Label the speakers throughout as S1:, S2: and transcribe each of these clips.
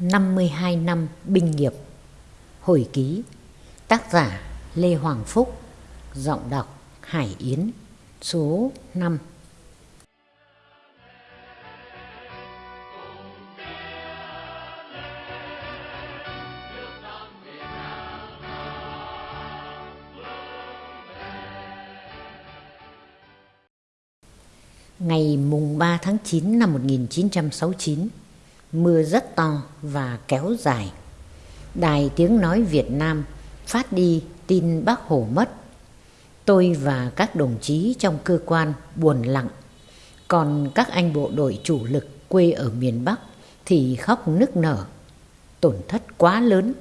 S1: 52 năm binh nghiệp. Hồi ký, Tác giả Lê Hoàng Phúc, Giọng đọc Hải Yến, Số 5 Ngày mùng 3 tháng 9 năm 1969 Mưa rất to và kéo dài. Đài tiếng nói Việt Nam phát đi tin bác Hồ mất. Tôi và các đồng chí trong cơ quan buồn lặng. Còn các anh bộ đội chủ lực quê ở miền Bắc thì khóc nức nở. Tổn thất quá lớn.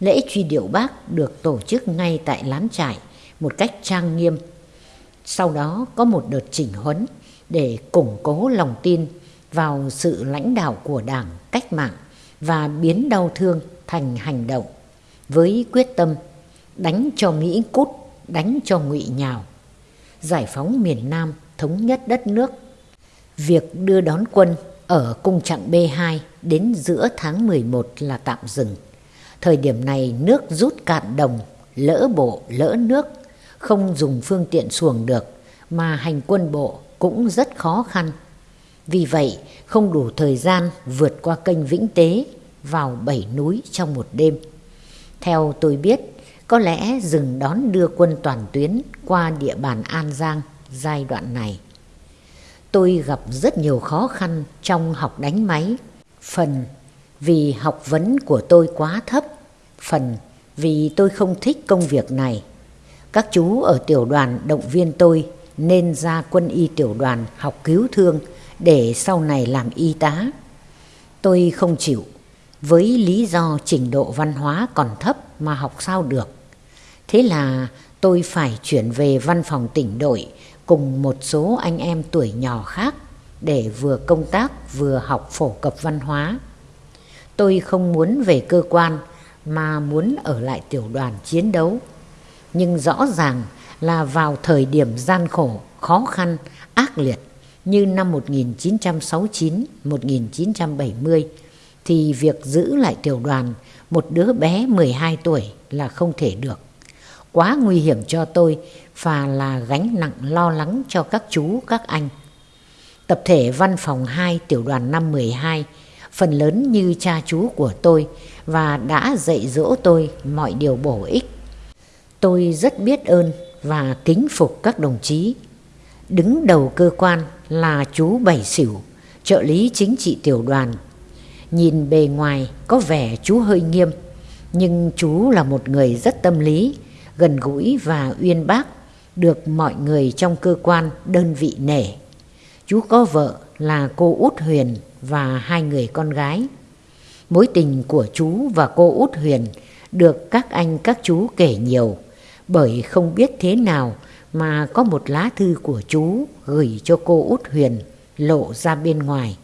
S1: Lễ truy điệu bác được tổ chức ngay tại lán trại một cách trang nghiêm. Sau đó có một đợt chỉnh huấn để củng cố lòng tin vào sự lãnh đạo của đảng cách mạng và biến đau thương thành hành động với quyết tâm đánh cho Mỹ cút, đánh cho ngụy nhào, giải phóng miền Nam, thống nhất đất nước. Việc đưa đón quân ở cung trạng B2 đến giữa tháng 11 là tạm dừng. Thời điểm này nước rút cạn đồng, lỡ bộ, lỡ nước, không dùng phương tiện xuồng được, mà hành quân bộ cũng rất khó khăn. Vì vậy, không đủ thời gian vượt qua kênh Vĩnh Tế vào bảy núi trong một đêm. Theo tôi biết, có lẽ dừng đón đưa quân toàn tuyến qua địa bàn An Giang giai đoạn này. Tôi gặp rất nhiều khó khăn trong học đánh máy, phần vì học vấn của tôi quá thấp, phần vì tôi không thích công việc này. Các chú ở tiểu đoàn động viên tôi nên ra quân y tiểu đoàn học cứu thương để sau này làm y tá. Tôi không chịu, với lý do trình độ văn hóa còn thấp mà học sao được. Thế là tôi phải chuyển về văn phòng tỉnh đội cùng một số anh em tuổi nhỏ khác để vừa công tác vừa học phổ cập văn hóa. Tôi không muốn về cơ quan mà muốn ở lại tiểu đoàn chiến đấu. Nhưng rõ ràng là vào thời điểm gian khổ, khó khăn, ác liệt như năm 1969-1970 thì việc giữ lại tiểu đoàn một đứa bé 12 tuổi là không thể được. Quá nguy hiểm cho tôi và là gánh nặng lo lắng cho các chú, các anh. Tập thể văn phòng 2 tiểu đoàn năm 12 phần lớn như cha chú của tôi và đã dạy dỗ tôi mọi điều bổ ích. Tôi rất biết ơn và kính phục các đồng chí. Đứng đầu cơ quan là chú Bảy Sửu, trợ lý chính trị tiểu đoàn. Nhìn bề ngoài có vẻ chú hơi nghiêm, nhưng chú là một người rất tâm lý, gần gũi và uyên bác, được mọi người trong cơ quan đơn vị nể. Chú có vợ là cô Út Huyền và hai người con gái. Mối tình của chú và cô Út Huyền được các anh các chú kể nhiều, bởi không biết thế nào mà có một lá thư của chú gửi cho cô Út Huyền lộ ra bên ngoài.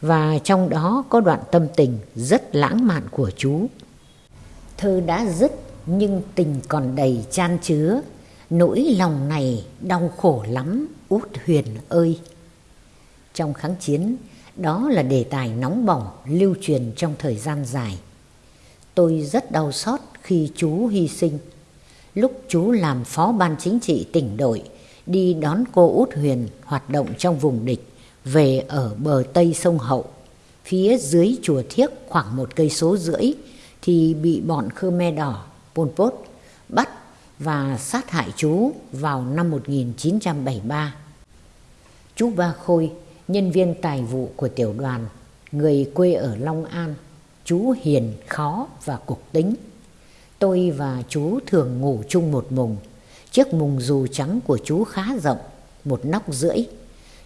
S1: Và trong đó có đoạn tâm tình rất lãng mạn của chú. Thơ đã dứt nhưng tình còn đầy chan chứa, nỗi lòng này đau khổ lắm Út Huyền ơi. Trong kháng chiến, đó là đề tài nóng bỏng lưu truyền trong thời gian dài. Tôi rất đau xót khi chú hy sinh lúc chú làm phó ban chính trị tỉnh đội, đi đón cô Út Huyền hoạt động trong vùng địch, về ở bờ tây sông Hậu, phía dưới chùa Thiếc khoảng một cây số rưỡi, thì bị bọn Khmer Đỏ, Pol Pot, bắt và sát hại chú vào năm 1973. Chú Ba Khôi, nhân viên tài vụ của tiểu đoàn, người quê ở Long An, chú hiền, khó và cục tính Tôi và chú thường ngủ chung một mùng. Chiếc mùng dù trắng của chú khá rộng, một nóc rưỡi.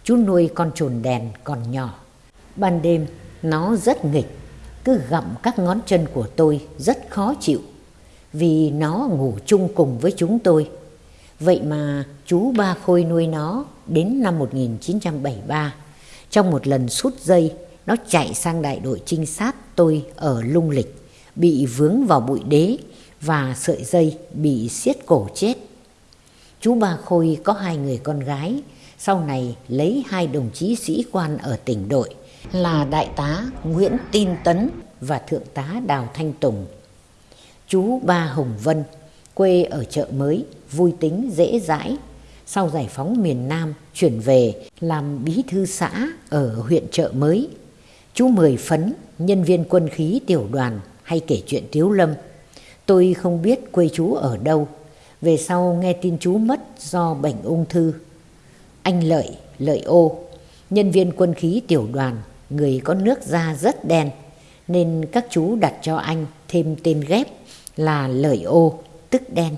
S1: Chú nuôi con trồn đèn còn nhỏ. Ban đêm nó rất nghịch, cứ gặm các ngón chân của tôi rất khó chịu. Vì nó ngủ chung cùng với chúng tôi. Vậy mà chú Ba Khôi nuôi nó đến năm 1973. Trong một lần sút dây, nó chạy sang đại đội trinh sát tôi ở Lung Lịch, bị vướng vào bụi đế và sợi dây bị siết cổ chết. Chú Ba Khôi có hai người con gái, sau này lấy hai đồng chí sĩ quan ở tỉnh đội là đại tá Nguyễn Tin Tấn và Thượng tá Đào Thanh Tùng. Chú Ba Hồng Vân, quê ở chợ mới, vui tính, dễ dãi. Sau giải phóng miền Nam, chuyển về làm bí thư xã ở huyện chợ mới. Chú Mười Phấn, nhân viên quân khí tiểu đoàn, hay kể chuyện Tiếu Lâm. Tôi không biết quê chú ở đâu. Về sau nghe tin chú mất do bệnh ung thư. Anh Lợi, Lợi ô, nhân viên quân khí tiểu đoàn, người có nước da rất đen, nên các chú đặt cho anh thêm tên ghép là Lợi ô, tức đen.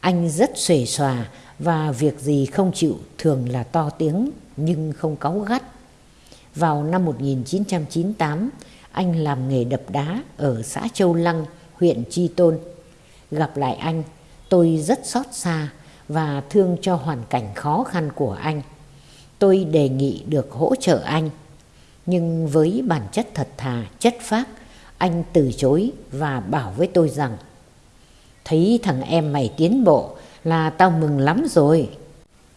S1: Anh rất xuề xòa và việc gì không chịu thường là to tiếng nhưng không cáu gắt. Vào năm 1998, anh làm nghề đập đá ở xã Châu Lăng, huyện Chi Tôn. Gặp lại anh, tôi rất xót xa và thương cho hoàn cảnh khó khăn của anh. Tôi đề nghị được hỗ trợ anh. Nhưng với bản chất thật thà, chất phác, anh từ chối và bảo với tôi rằng Thấy thằng em mày tiến bộ là tao mừng lắm rồi.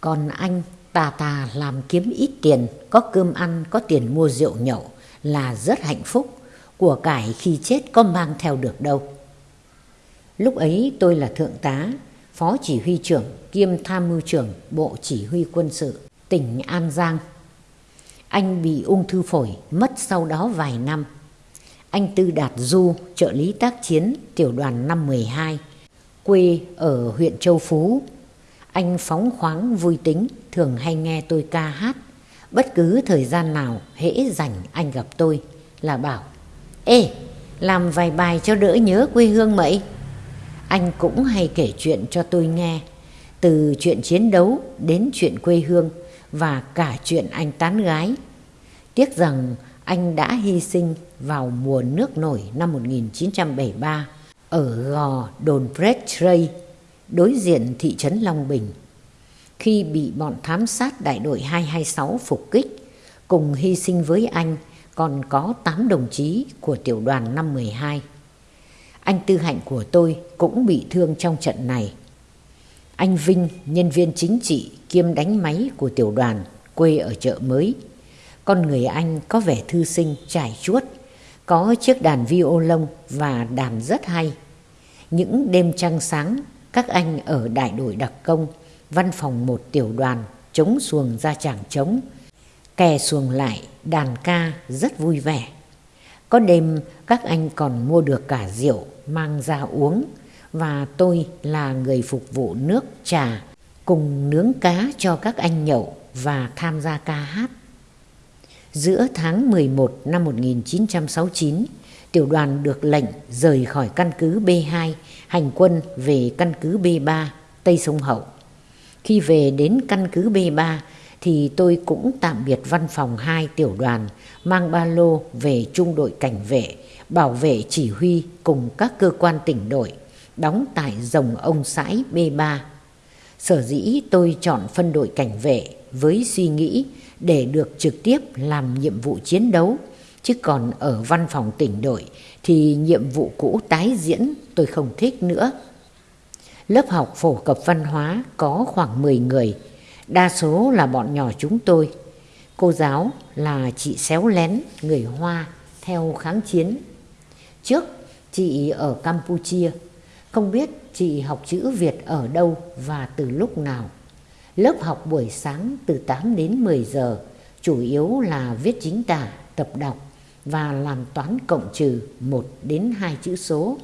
S1: Còn anh tà tà làm kiếm ít tiền, có cơm ăn, có tiền mua rượu nhậu là rất hạnh phúc. Của cải khi chết có mang theo được đâu. Lúc ấy tôi là thượng tá, phó chỉ huy trưởng kiêm tham mưu trưởng Bộ Chỉ huy quân sự tỉnh An Giang. Anh bị ung thư phổi mất sau đó vài năm. Anh Tư Đạt Du, trợ lý tác chiến tiểu đoàn năm 12, quê ở huyện Châu Phú. Anh phóng khoáng vui tính, thường hay nghe tôi ca hát. Bất cứ thời gian nào hễ rảnh anh gặp tôi là bảo Ê, làm vài bài cho đỡ nhớ quê hương mậy. Anh cũng hay kể chuyện cho tôi nghe, từ chuyện chiến đấu đến chuyện quê hương và cả chuyện anh tán gái. Tiếc rằng anh đã hy sinh vào mùa nước nổi năm 1973 ở gò đồn Bretray, đối diện thị trấn Long Bình. Khi bị bọn thám sát đại đội 226 phục kích, cùng hy sinh với anh còn có 8 đồng chí của tiểu đoàn 512. Anh Tư Hạnh của tôi cũng bị thương trong trận này. Anh Vinh, nhân viên chính trị kiêm đánh máy của tiểu đoàn, quê ở chợ mới. Con người anh có vẻ thư sinh, trải chuốt, có chiếc đàn violon và đàn rất hay. Những đêm trăng sáng, các anh ở đại đội đặc công, văn phòng một tiểu đoàn, chống xuồng ra chàng trống, kè xuồng lại, đàn ca rất vui vẻ. Có đêm các anh còn mua được cả rượu mang ra uống và tôi là người phục vụ nước trà cùng nướng cá cho các anh nhậu và tham gia ca hát. Giữa tháng 11 năm 1969, tiểu đoàn được lệnh rời khỏi căn cứ B2 hành quân về căn cứ B3 Tây Sông Hậu. Khi về đến căn cứ B3 thì tôi cũng tạm biệt văn phòng hai tiểu đoàn mang ba lô về trung đội cảnh vệ, bảo vệ chỉ huy cùng các cơ quan tỉnh đội, đóng tại rồng ông sãi B3. Sở dĩ tôi chọn phân đội cảnh vệ với suy nghĩ để được trực tiếp làm nhiệm vụ chiến đấu, chứ còn ở văn phòng tỉnh đội thì nhiệm vụ cũ tái diễn tôi không thích nữa. Lớp học phổ cập văn hóa có khoảng 10 người, đa số là bọn nhỏ chúng tôi. Cô giáo là chị Xéo Lén, người Hoa, theo kháng chiến. Trước, chị ở Campuchia, không biết chị học chữ Việt ở đâu và từ lúc nào. Lớp học buổi sáng từ 8 đến 10 giờ, chủ yếu là viết chính tả, tập đọc và làm toán cộng trừ 1 đến 2 chữ số,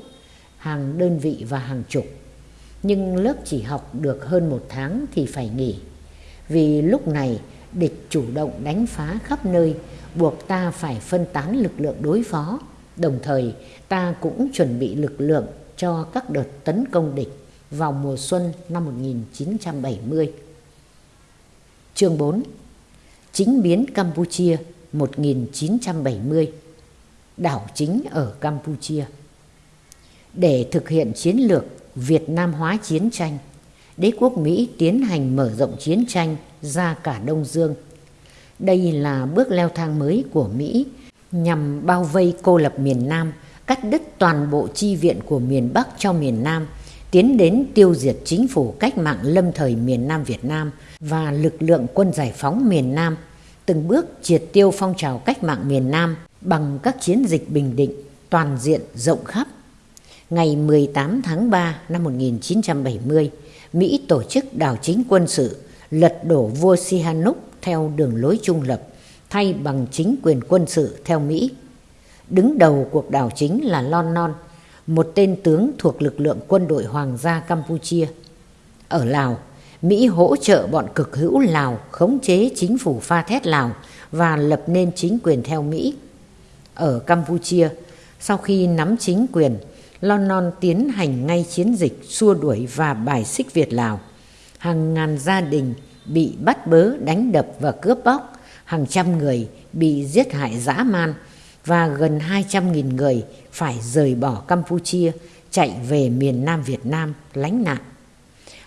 S1: hàng đơn vị và hàng chục. Nhưng lớp chỉ học được hơn một tháng thì phải nghỉ vì lúc này địch chủ động đánh phá khắp nơi, buộc ta phải phân tán lực lượng đối phó. Đồng thời, ta cũng chuẩn bị lực lượng cho các đợt tấn công địch vào mùa xuân năm 1970. Chương 4 Chính biến Campuchia 1970 Đảo chính ở Campuchia Để thực hiện chiến lược Việt Nam hóa chiến tranh đế quốc Mỹ tiến hành mở rộng chiến tranh ra cả Đông Dương. Đây là bước leo thang mới của Mỹ nhằm bao vây cô lập miền Nam, cắt đứt toàn bộ chi viện của miền Bắc cho miền Nam, tiến đến tiêu diệt chính phủ cách mạng lâm thời miền Nam Việt Nam và lực lượng quân giải phóng miền Nam, từng bước triệt tiêu phong trào cách mạng miền Nam bằng các chiến dịch bình định toàn diện rộng khắp. Ngày 18 tháng 3 năm 1970, Mỹ tổ chức đảo chính quân sự lật đổ vua Sihanouk theo đường lối trung lập, thay bằng chính quyền quân sự theo Mỹ. Đứng đầu cuộc đảo chính là Lon Non, một tên tướng thuộc lực lượng quân đội Hoàng gia Campuchia. Ở Lào, Mỹ hỗ trợ bọn cực hữu Lào khống chế chính phủ pha thét Lào và lập nên chính quyền theo Mỹ. Ở Campuchia, sau khi nắm chính quyền, Lon Non tiến hành ngay chiến dịch xua đuổi và bài xích Việt Lào. Hàng ngàn gia đình bị bắt bớ, đánh đập và cướp bóc, hàng trăm người bị giết hại dã man và gần 200.000 người phải rời bỏ Campuchia chạy về miền Nam Việt Nam lánh nạn.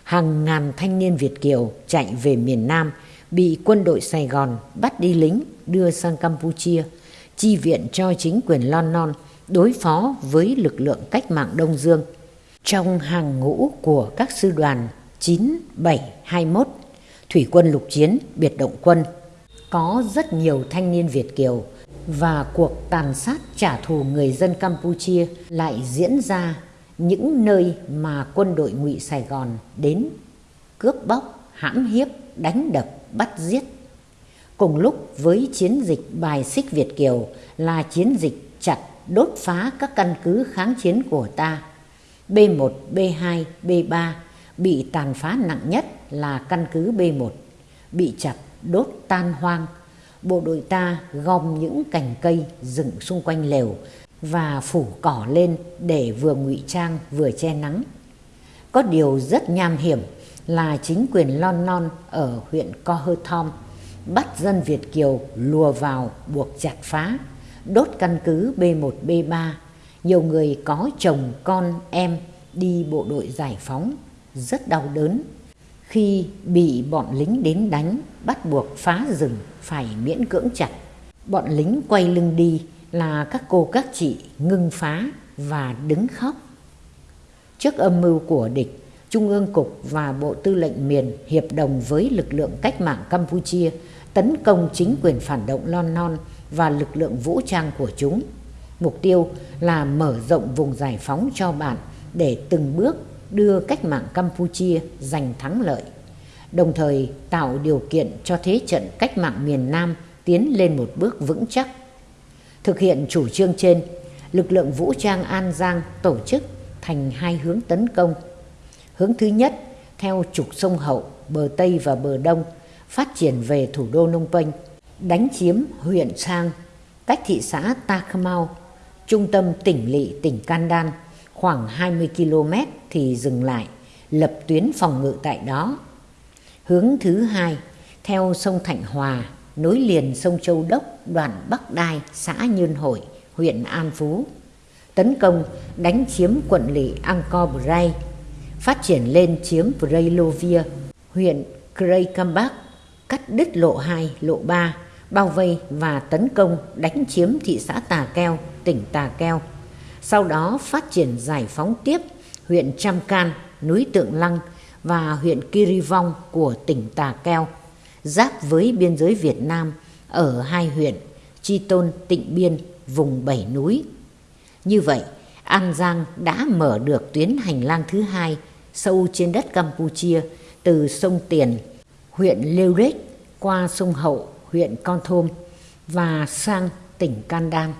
S1: Hàng ngàn thanh niên Việt Kiều chạy về miền Nam bị quân đội Sài Gòn bắt đi lính đưa sang Campuchia, chi viện cho chính quyền Lon Non đối phó với lực lượng cách mạng Đông Dương. Trong hàng ngũ của các sư đoàn 9, 7, 21, Thủy quân lục chiến, biệt động quân, có rất nhiều thanh niên Việt Kiều và cuộc tàn sát trả thù người dân Campuchia lại diễn ra những nơi mà quân đội ngụy Sài Gòn đến cướp bóc, hãm hiếp, đánh đập, bắt giết. Cùng lúc với chiến dịch bài xích Việt Kiều là chiến dịch chặt đốt phá các căn cứ kháng chiến của ta. B1, B2, B3 bị tàn phá nặng nhất là căn cứ B1, bị chặt, đốt tan hoang. Bộ đội ta gom những cành cây dựng xung quanh lều và phủ cỏ lên để vừa ngụy trang vừa che nắng. Có điều rất nham hiểm là chính quyền Lon Non ở huyện Co Hơ Thom bắt dân Việt Kiều lùa vào buộc chặt phá, đốt căn cứ B1, B3. Nhiều người có chồng, con, em đi bộ đội giải phóng, rất đau đớn. Khi bị bọn lính đến đánh, bắt buộc phá rừng phải miễn cưỡng chặt. Bọn lính quay lưng đi là các cô các chị ngưng phá và đứng khóc. Trước âm mưu của địch, Trung ương Cục và Bộ Tư lệnh miền hiệp đồng với lực lượng cách mạng Campuchia tấn công chính quyền phản động Lon Non và lực lượng vũ trang của chúng. Mục tiêu là mở rộng vùng giải phóng cho bạn để từng bước đưa cách mạng Campuchia giành thắng lợi, đồng thời tạo điều kiện cho thế trận cách mạng miền Nam tiến lên một bước vững chắc. Thực hiện chủ trương trên, lực lượng vũ trang An Giang tổ chức thành hai hướng tấn công. Hướng thứ nhất, theo trục sông Hậu, bờ Tây và bờ Đông, phát triển về thủ đô Nông Penh, đánh chiếm huyện Sang, cách thị xã Takamau, trung tâm tỉnh lỵ tỉnh Kandan, khoảng 20 km thì dừng lại, lập tuyến phòng ngự tại đó. Hướng thứ hai, theo sông Thạnh Hòa, nối liền sông Châu Đốc, đoạn Bắc Đai, xã Nhơn Hội, huyện An Phú. Tấn công, đánh chiếm quận lỵ Angkor Bray, phát triển lên chiếm Praylovia, huyện Kraykambak, cắt đứt lộ 2, lộ 3, bao vây và tấn công đánh chiếm thị xã Tà Keo, tỉnh Tà Keo. Sau đó phát triển giải phóng tiếp huyện Trăm Can, núi Tượng Lăng và huyện Kirivong của tỉnh Tà Keo, giáp với biên giới Việt Nam ở hai huyện Chi Tôn, Tịnh Biên, vùng bảy núi. Như vậy, An Giang đã mở được tuyến hành lang thứ hai sâu trên đất Campuchia từ sông Tiền, huyện Lêu Rết qua sông Hậu, huyện Con Thôm và sang tỉnh Can Đam.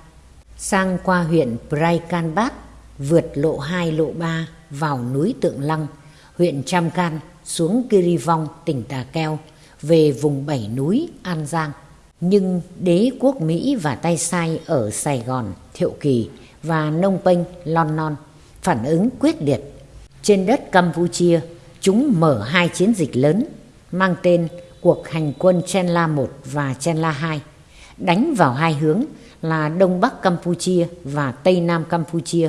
S1: sang qua huyện Praikanbat, vượt lộ 2 lộ 3 vào núi Tượng Lăng, huyện Cham Can xuống Kirivong, tỉnh Tà Keo, về vùng bảy núi An Giang. Nhưng đế quốc Mỹ và tay sai ở Sài Gòn, Thiệu Kỳ và Nông Penh, Lon Non phản ứng quyết liệt. Trên đất Campuchia, chúng mở hai chiến dịch lớn mang tên cuộc hành quân Chenla I và Chenla II, đánh vào hai hướng là Đông Bắc Campuchia và Tây Nam Campuchia,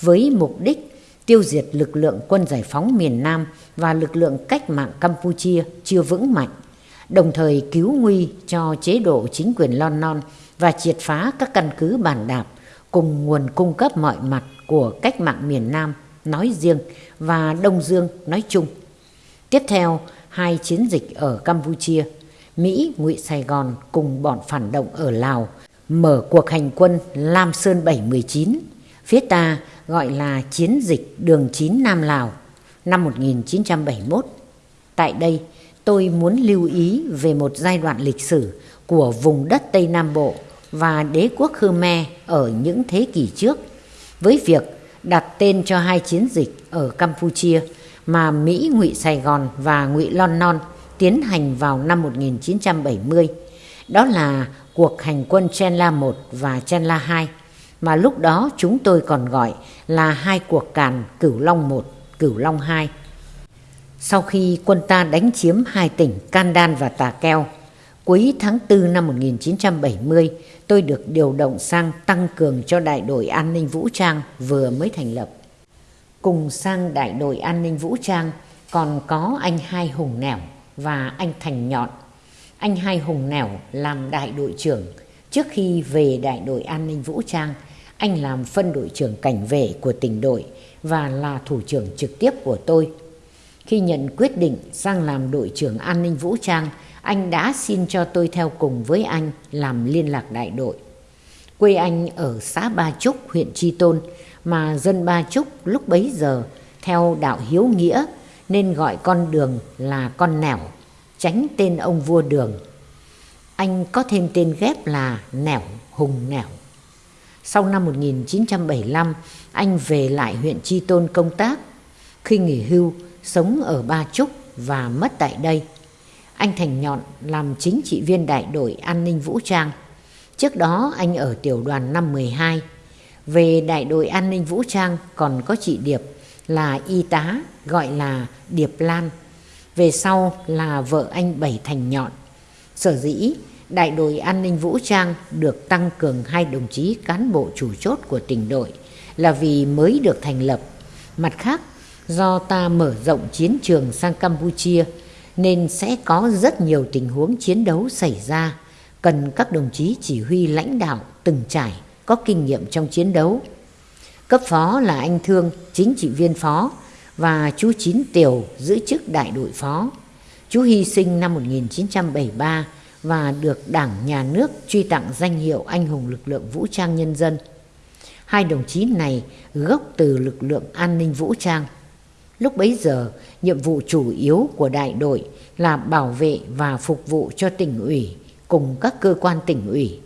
S1: với mục đích tiêu diệt lực lượng quân giải phóng miền Nam và lực lượng cách mạng Campuchia chưa vững mạnh, đồng thời cứu nguy cho chế độ chính quyền Lon Non và triệt phá các căn cứ bản đạp cùng nguồn cung cấp mọi mặt của cách mạng miền Nam nói riêng và Đông Dương nói chung. Tiếp theo, hai chiến dịch ở Campuchia, Mỹ ngụy Sài Gòn cùng bọn phản động ở Lào mở cuộc hành quân Lam Sơn 719, phía ta gọi là chiến dịch đường 9 Nam Lào năm 1971. Tại đây, tôi muốn lưu ý về một giai đoạn lịch sử của vùng đất Tây Nam Bộ và đế quốc Khmer ở những thế kỷ trước với việc đặt tên cho hai chiến dịch ở Campuchia mà Mỹ ngụy Sài Gòn và ngụy Lon Non tiến hành vào năm 1970. Đó là cuộc hành quân Chen La 1 và Chen La 2 mà lúc đó chúng tôi còn gọi là hai cuộc càn Cửu Long 1, Cửu Long 2. Sau khi quân ta đánh chiếm hai tỉnh Can Đan và Tà Keo, cuối tháng 4 năm 1970, tôi được điều động sang tăng cường cho đại đội an ninh vũ trang vừa mới thành lập. Cùng sang đại đội an ninh vũ trang còn có anh Hai Hùng Nẻo và anh Thành Nhọn. Anh Hai Hùng Nẻo làm đại đội trưởng. Trước khi về đại đội an ninh vũ trang, anh làm phân đội trưởng cảnh vệ của tỉnh đội và là thủ trưởng trực tiếp của tôi. Khi nhận quyết định sang làm đội trưởng an ninh vũ trang, anh đã xin cho tôi theo cùng với anh làm liên lạc đại đội. Quê anh ở xã Ba Trúc, huyện Tri Tôn, mà dân Ba Trúc lúc bấy giờ theo đạo hiếu nghĩa nên gọi con đường là con nẻo, tránh tên ông vua đường. Anh có thêm tên ghép là Nẻo Hùng Nẻo. Sau năm 1975, anh về lại huyện Tri Tôn công tác. Khi nghỉ hưu, sống ở Ba Trúc và mất tại đây. Anh Thành Nhọn làm chính trị viên đại đội an ninh vũ trang. Trước đó anh ở tiểu đoàn năm 12. Về đại đội an ninh vũ trang còn có chị Điệp là y tá gọi là Điệp Lan. Về sau là vợ anh Bảy Thành Nhọn. Sở dĩ đại đội an ninh vũ trang được tăng cường hai đồng chí cán bộ chủ chốt của tỉnh đội là vì mới được thành lập. Mặt khác, do ta mở rộng chiến trường sang Campuchia nên sẽ có rất nhiều tình huống chiến đấu xảy ra cần các đồng chí chỉ huy lãnh đạo từng trải có kinh nghiệm trong chiến đấu. Cấp phó là anh Thương, chính trị viên phó và chú Chín Tiểu giữ chức đại đội phó. Chú hy sinh năm 1973 và được Đảng Nhà nước truy tặng danh hiệu Anh hùng lực lượng vũ trang nhân dân. Hai đồng chí này gốc từ lực lượng an ninh vũ trang. Lúc bấy giờ, nhiệm vụ chủ yếu của đại đội là bảo vệ và phục vụ cho tỉnh ủy cùng các cơ quan tỉnh ủy.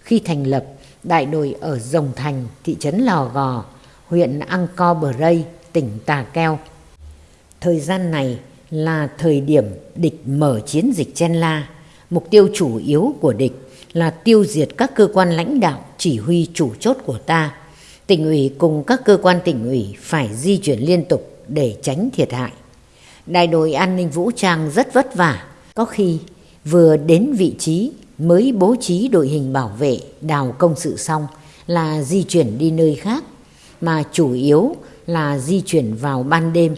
S1: Khi thành lập, đại đội ở Rồng Thành, thị trấn Lò Gò, huyện Angkor Bray, tỉnh Tà Keo. Thời gian này là thời điểm địch mở chiến dịch Chen La. Mục tiêu chủ yếu của địch là tiêu diệt các cơ quan lãnh đạo chỉ huy chủ chốt của ta. Tỉnh ủy cùng các cơ quan tỉnh ủy phải di chuyển liên tục để tránh thiệt hại. Đại đội an ninh vũ trang rất vất vả, có khi vừa đến vị trí mới bố trí đội hình bảo vệ đào công sự xong là di chuyển đi nơi khác, mà chủ yếu là di chuyển vào ban đêm.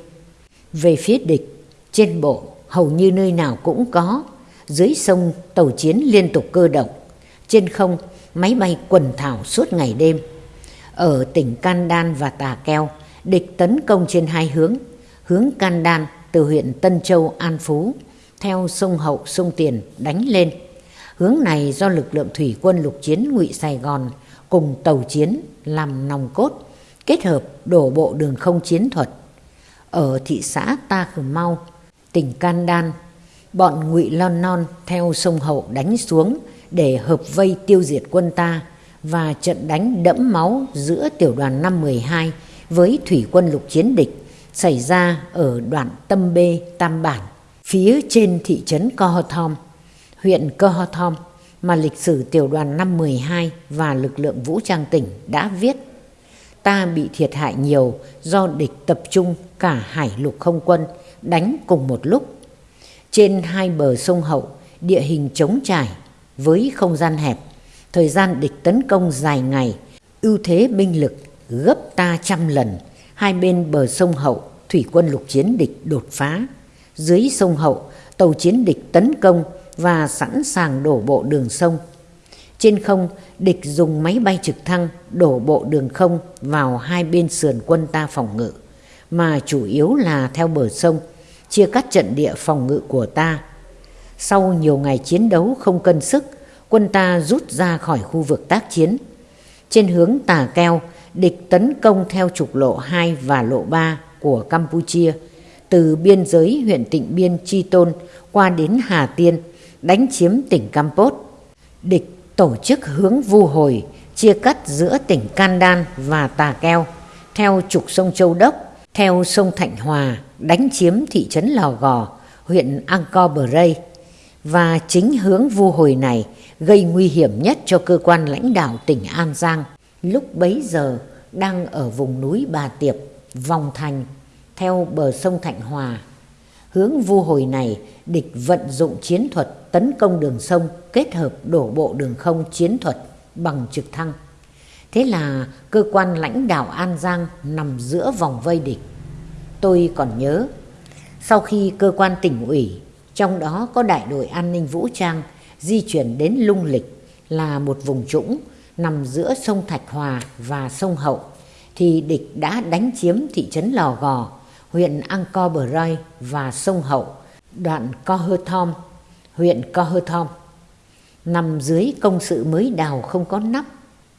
S1: Về phía địch, trên bộ hầu như nơi nào cũng có, dưới sông tàu chiến liên tục cơ động, trên không máy bay quần thảo suốt ngày đêm. Ở tỉnh Can Đan và Tà Keo, địch tấn công trên hai hướng, hướng Can Đan từ huyện Tân Châu An Phú theo sông Hậu sông Tiền đánh lên. Hướng này do lực lượng thủy quân lục chiến ngụy Sài Gòn cùng tàu chiến làm nòng cốt, kết hợp đổ bộ đường không chiến thuật. Ở thị xã Ta Khờ Mau, tỉnh Can Đan, bọn ngụy Lon Non theo sông Hậu đánh xuống để hợp vây tiêu diệt quân ta và trận đánh đẫm máu giữa tiểu đoàn 512 với thủy quân lục chiến địch xảy ra ở đoạn Tâm Bê Tam Bản, phía trên thị trấn Co Thom, huyện Cơ ho Thom mà lịch sử tiểu đoàn 512 và lực lượng vũ trang tỉnh đã viết. Ta bị thiệt hại nhiều do địch tập trung cả hải lục không quân đánh cùng một lúc. Trên hai bờ sông Hậu, địa hình trống trải với không gian hẹp, thời gian địch tấn công dài ngày, ưu thế binh lực gấp ta trăm lần, hai bên bờ sông Hậu, thủy quân lục chiến địch đột phá. Dưới sông Hậu, tàu chiến địch tấn công và sẵn sàng đổ bộ đường sông. Trên không, địch dùng máy bay trực thăng đổ bộ đường không vào hai bên sườn quân ta phòng ngự, mà chủ yếu là theo bờ sông, chia cắt trận địa phòng ngự của ta. Sau nhiều ngày chiến đấu không cân sức, quân ta rút ra khỏi khu vực tác chiến. Trên hướng Tà Keo, địch tấn công theo trục lộ 2 và lộ 3 của Campuchia, từ biên giới huyện Tịnh Biên Chi Tôn qua đến Hà Tiên, đánh chiếm tỉnh Campos. Địch tổ chức hướng vu hồi, chia cắt giữa tỉnh Candan và Tà Keo, theo trục sông Châu Đốc, theo sông Thạnh Hòa, đánh chiếm thị trấn Lò Gò, huyện Angkor Bray. Và chính hướng vu hồi này gây nguy hiểm nhất cho cơ quan lãnh đạo tỉnh An Giang. Lúc bấy giờ đang ở vùng núi Bà Tiệp, Vòng Thành, theo bờ sông Thạnh Hòa. Hướng vu hồi này, địch vận dụng chiến thuật tấn công đường sông kết hợp đổ bộ đường không chiến thuật bằng trực thăng. Thế là cơ quan lãnh đạo An Giang nằm giữa vòng vây địch. Tôi còn nhớ, sau khi cơ quan tỉnh ủy, trong đó có đại đội an ninh vũ trang, di chuyển đến Lung Lịch là một vùng trũng nằm giữa sông Thạch Hòa và sông Hậu, thì địch đã đánh chiếm thị trấn Lò Gò, huyện Angkor Bray và sông Hậu, đoạn Co Hơ Thom, huyện Co Hơ Thom. Nằm dưới công sự mới đào không có nắp,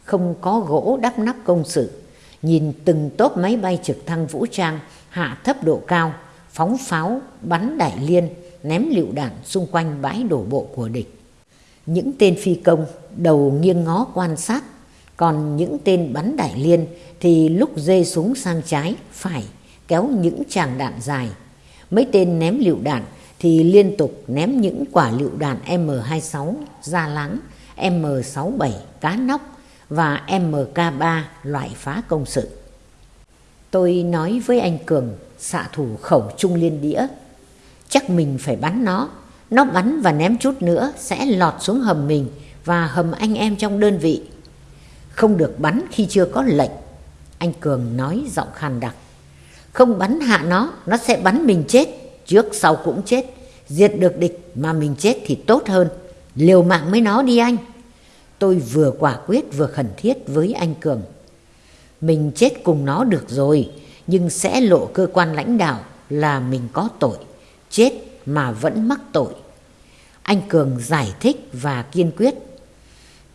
S1: không có gỗ đắp nắp công sự, nhìn từng tốp máy bay trực thăng vũ trang hạ thấp độ cao, phóng pháo, bắn đại liên, ném lựu đạn xung quanh bãi đổ bộ của địch. Những tên phi công đầu nghiêng ngó quan sát, còn những tên bắn đại liên thì lúc dê súng sang trái, phải, kéo những tràng đạn dài. Mấy tên ném lựu đạn thì liên tục ném những quả lựu đạn M26 ra láng, M67 cá nóc và MK3 loại phá công sự. Tôi nói với anh Cường, xạ thủ khẩu trung liên đĩa, chắc mình phải bắn nó, nó bắn và ném chút nữa sẽ lọt xuống hầm mình và hầm anh em trong đơn vị. Không được bắn khi chưa có lệnh, anh Cường nói giọng khàn đặc. Không bắn hạ nó, nó sẽ bắn mình chết, trước sau cũng chết. Diệt được địch mà mình chết thì tốt hơn, liều mạng với nó đi anh. Tôi vừa quả quyết vừa khẩn thiết với anh Cường. Mình chết cùng nó được rồi, nhưng sẽ lộ cơ quan lãnh đạo là mình có tội, chết mà vẫn mắc tội. Anh Cường giải thích và kiên quyết.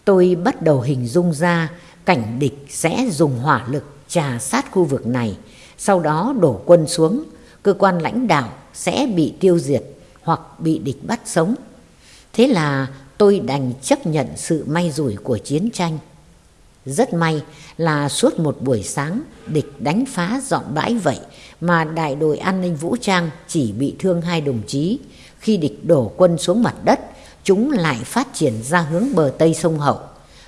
S1: Tôi bắt đầu hình dung ra cảnh địch sẽ dùng hỏa lực trà sát khu vực này, sau đó đổ quân xuống, cơ quan lãnh đạo sẽ bị tiêu diệt hoặc bị địch bắt sống. Thế là tôi đành chấp nhận sự may rủi của chiến tranh. Rất may là suốt một buổi sáng địch đánh phá dọn bãi vậy mà đại đội an ninh vũ trang chỉ bị thương hai đồng chí. Khi địch đổ quân xuống mặt đất, chúng lại phát triển ra hướng bờ tây sông Hậu.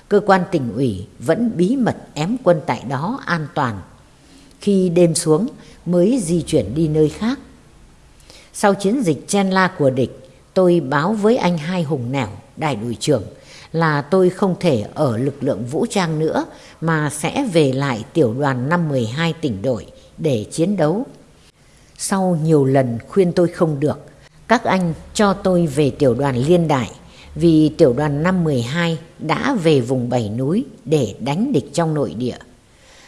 S1: Cơ quan tỉnh ủy vẫn bí mật ém quân tại đó an toàn. Khi đêm xuống mới di chuyển đi nơi khác. Sau chiến dịch chen la của địch, tôi báo với anh Hai Hùng Nẻo, đại đội trưởng, là tôi không thể ở lực lượng vũ trang nữa mà sẽ về lại tiểu đoàn 512 tỉnh đội để chiến đấu. Sau nhiều lần khuyên tôi không được, các anh cho tôi về tiểu đoàn liên đại vì tiểu đoàn 512 đã về vùng bảy núi để đánh địch trong nội địa.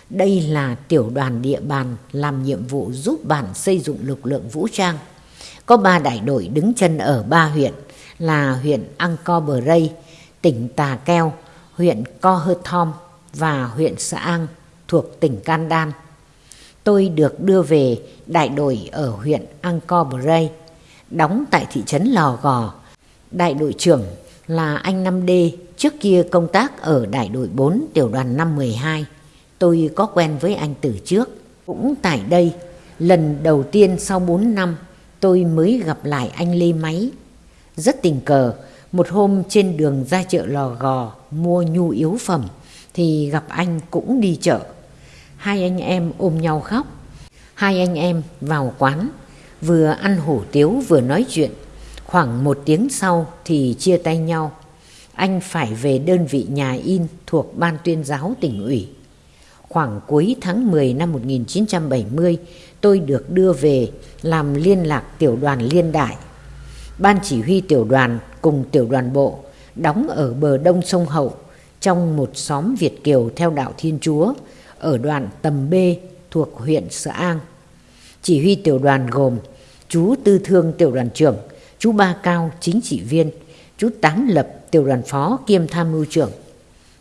S1: Đây là tiểu đoàn địa bàn làm nhiệm vụ giúp bản xây dựng lực lượng vũ trang. Có ba đại đội đứng chân ở ba huyện là huyện Angkor Bray, tỉnh Tà Keo, huyện Co Hơ Thom và huyện Sa An thuộc tỉnh Candan. Tôi được đưa về đại đội ở huyện Angkor Bray, đóng tại thị trấn Lò Gò. Đại đội trưởng là anh 5D, trước kia công tác ở đại đội 4 tiểu đoàn 512. Tôi có quen với anh từ trước. Cũng tại đây, lần đầu tiên sau 4 năm, tôi mới gặp lại anh Lê Máy. Rất tình cờ, một hôm trên đường ra chợ Lò Gò mua nhu yếu phẩm thì gặp anh cũng đi chợ. Hai anh em ôm nhau khóc. Hai anh em vào quán, vừa ăn hủ tiếu vừa nói chuyện. Khoảng một tiếng sau thì chia tay nhau. Anh phải về đơn vị nhà in thuộc Ban tuyên giáo tỉnh ủy. Khoảng cuối tháng 10 năm 1970, tôi được đưa về làm liên lạc tiểu đoàn liên đại. Ban chỉ huy tiểu đoàn cùng tiểu đoàn bộ đóng ở bờ đông sông Hậu trong một xóm Việt Kiều theo đạo Thiên Chúa ở đoạn Tầm B thuộc huyện Sở An. Chỉ huy tiểu đoàn gồm chú Tư Thương tiểu đoàn trưởng, chú Ba Cao chính trị viên, chú Tám Lập tiểu đoàn phó kiêm tham mưu trưởng,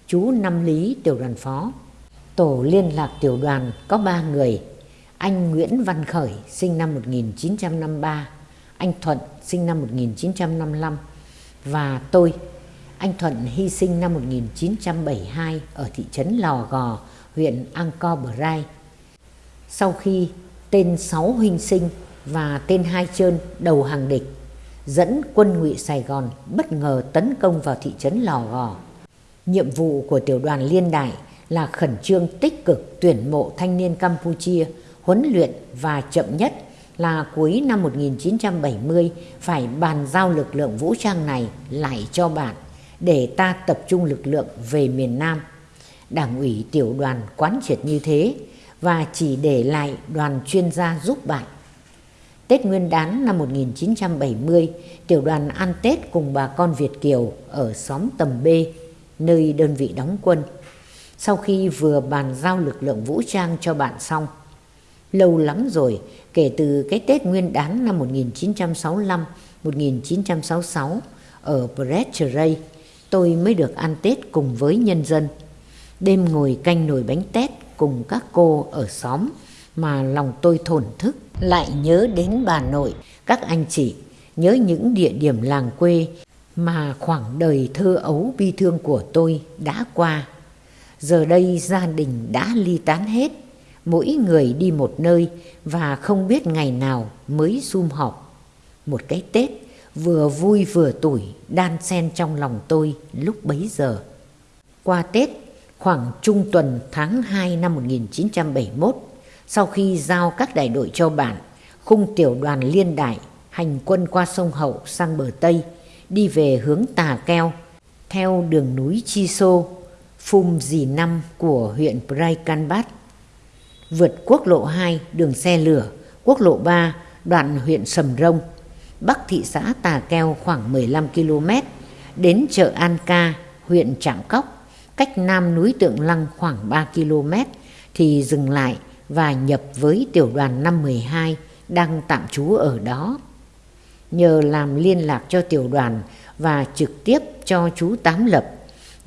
S1: chú Năm Lý tiểu đoàn phó. Tổ liên lạc tiểu đoàn có ba người, anh Nguyễn Văn Khởi sinh năm 1953, anh Thuận sinh năm 1955 và tôi. Anh Thuận hy sinh năm 1972 ở thị trấn Lò Gò, huyện Angkor Brai. Sau khi tên sáu huynh sinh và tên hai trơn đầu hàng địch dẫn quân ngụy Sài Gòn bất ngờ tấn công vào thị trấn Lò Gò. Nhiệm vụ của tiểu đoàn liên đại là khẩn trương tích cực tuyển mộ thanh niên Campuchia, huấn luyện và chậm nhất là cuối năm 1970 phải bàn giao lực lượng vũ trang này lại cho bạn để ta tập trung lực lượng về miền Nam. Đảng ủy tiểu đoàn quán triệt như thế và chỉ để lại đoàn chuyên gia giúp bạn. Tết Nguyên đán năm 1970, tiểu đoàn ăn Tết cùng bà con Việt Kiều ở xóm Tầm B, nơi đơn vị đóng quân. Sau khi vừa bàn giao lực lượng vũ trang cho bạn xong, lâu lắm rồi, kể từ cái Tết Nguyên đán năm 1965-1966 ở Breccia tôi mới được ăn Tết cùng với nhân dân. Đêm ngồi canh nồi bánh tét cùng các cô ở xóm mà lòng tôi thổn thức lại nhớ đến bà nội, các anh chị, nhớ những địa điểm làng quê mà khoảng đời thơ ấu bi thương của tôi đã qua. Giờ đây gia đình đã ly tán hết, mỗi người đi một nơi và không biết ngày nào mới sum họp. Một cái Tết vừa vui vừa tủi đan xen trong lòng tôi lúc bấy giờ. Qua Tết, khoảng trung tuần tháng 2 năm 1971, sau khi giao các đại đội cho bản, khung tiểu đoàn liên đại hành quân qua sông Hậu sang bờ Tây, đi về hướng Tà Keo, theo đường núi Chi Sô, Phum Dì Năm của huyện Praikanbat. Vượt quốc lộ 2 đường xe lửa, quốc lộ 3 đoạn huyện Sầm Rông, bắc thị xã Tà Keo khoảng 15 km, đến chợ An Ca, huyện Trạm Cóc, cách nam núi Tượng Lăng khoảng 3 km, thì dừng lại và nhập với tiểu đoàn 512 đang tạm trú ở đó. Nhờ làm liên lạc cho tiểu đoàn và trực tiếp cho chú Tám Lập,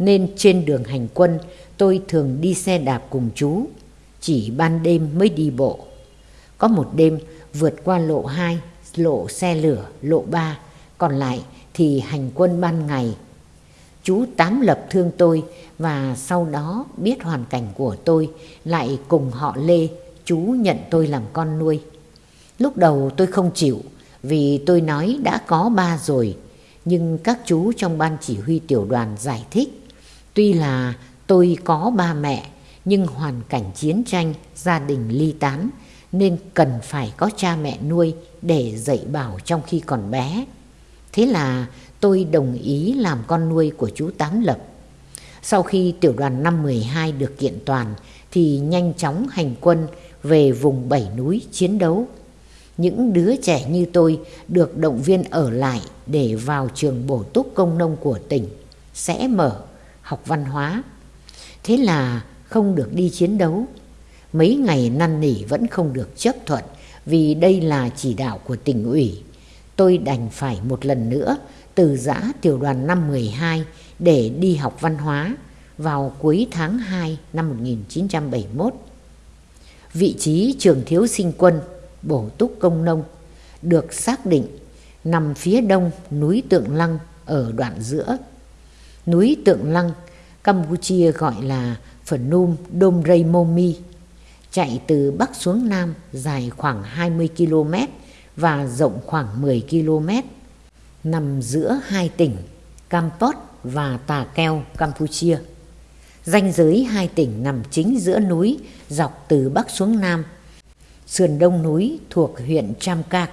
S1: nên trên đường hành quân tôi thường đi xe đạp cùng chú, chỉ ban đêm mới đi bộ. Có một đêm vượt qua lộ 2, lộ xe lửa, lộ 3, còn lại thì hành quân ban ngày. Chú Tám Lập thương tôi và sau đó biết hoàn cảnh của tôi lại cùng họ Lê, chú nhận tôi làm con nuôi. Lúc đầu tôi không chịu vì tôi nói đã có ba rồi, nhưng các chú trong ban chỉ huy tiểu đoàn giải thích. Tuy là tôi có ba mẹ, nhưng hoàn cảnh chiến tranh, gia đình ly tán, nên cần phải có cha mẹ nuôi để dạy bảo trong khi còn bé. Thế là tôi đồng ý làm con nuôi của chú Tám Lập. Sau khi tiểu đoàn 512 được kiện toàn thì nhanh chóng hành quân về vùng bảy núi chiến đấu. Những đứa trẻ như tôi được động viên ở lại để vào trường bổ túc công nông của tỉnh, sẽ mở học văn hóa. Thế là không được đi chiến đấu. Mấy ngày năn nỉ vẫn không được chấp thuận vì đây là chỉ đạo của tỉnh ủy. Tôi đành phải một lần nữa từ giã tiểu đoàn năm 12 để đi học văn hóa vào cuối tháng 2 năm 1971 vị trí trường thiếu sinh quân, bổ túc công nông, được xác định nằm phía đông núi Tượng Lăng ở đoạn giữa. Núi Tượng Lăng, Campuchia gọi là Phnom Dom Rây Momi, chạy từ Bắc xuống Nam dài khoảng 20 km và rộng khoảng 10 km, nằm giữa hai tỉnh Kampot và Tà Keo, Campuchia. Danh giới hai tỉnh nằm chính giữa núi dọc từ Bắc xuống Nam. Sườn đông núi thuộc huyện Chamkak,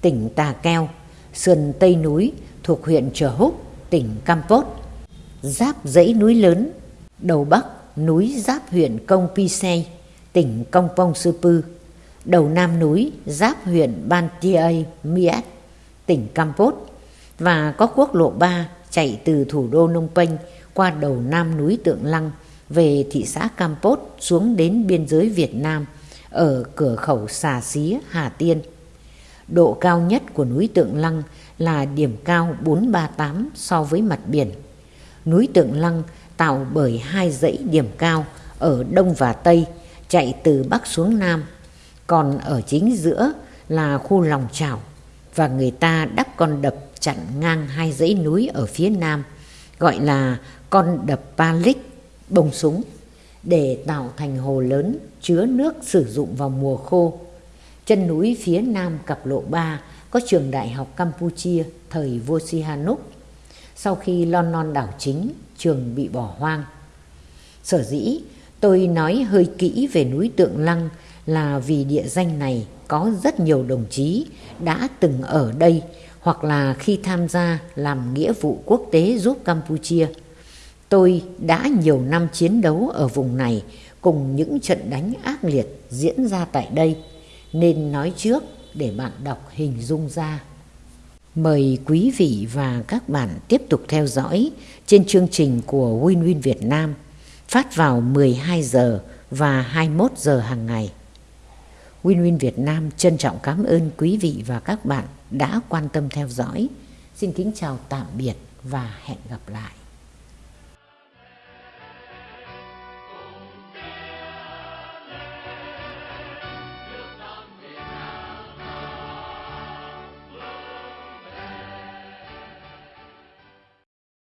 S1: tỉnh Tà Keo. Sườn tây núi thuộc huyện Trở Húc, tỉnh Kampot. Giáp dãy núi lớn, đầu Bắc núi giáp huyện Công Pisay, tỉnh Công Pong Sư Pư. Đầu Nam núi giáp huyện Ban Tiay Miat, tỉnh Campot Và có quốc lộ 3 chạy từ thủ đô Nông Penh qua đầu nam núi Tượng Lăng về thị xã Campot xuống đến biên giới Việt Nam ở cửa khẩu Xà Xí, Hà Tiên. Độ cao nhất của núi Tượng Lăng là điểm cao 438 so với mặt biển. Núi Tượng Lăng tạo bởi hai dãy điểm cao ở đông và tây, chạy từ bắc xuống nam. Còn ở chính giữa là khu lòng chảo và người ta đắp con đập chặn ngang hai dãy núi ở phía nam, gọi là con đập Palik, bông súng, để tạo thành hồ lớn chứa nước sử dụng vào mùa khô. Chân núi phía nam cặp lộ 3 có trường đại học Campuchia thời vua Sihanouk. Sau khi Lon Non đảo chính, trường bị bỏ hoang. Sở dĩ tôi nói hơi kỹ về núi Tượng Lăng là vì địa danh này có rất nhiều đồng chí đã từng ở đây hoặc là khi tham gia làm nghĩa vụ quốc tế giúp Campuchia. Tôi đã nhiều năm chiến đấu ở vùng này cùng những trận đánh ác liệt diễn ra tại đây, nên nói trước để bạn đọc hình dung ra. Mời quý vị và các bạn tiếp tục theo dõi trên chương trình của Win Win Việt Nam, phát vào 12 giờ và 21 giờ hàng ngày. Win Win Việt Nam trân trọng cảm ơn quý vị và các bạn đã quan tâm theo dõi. Xin kính chào tạm biệt và hẹn gặp lại.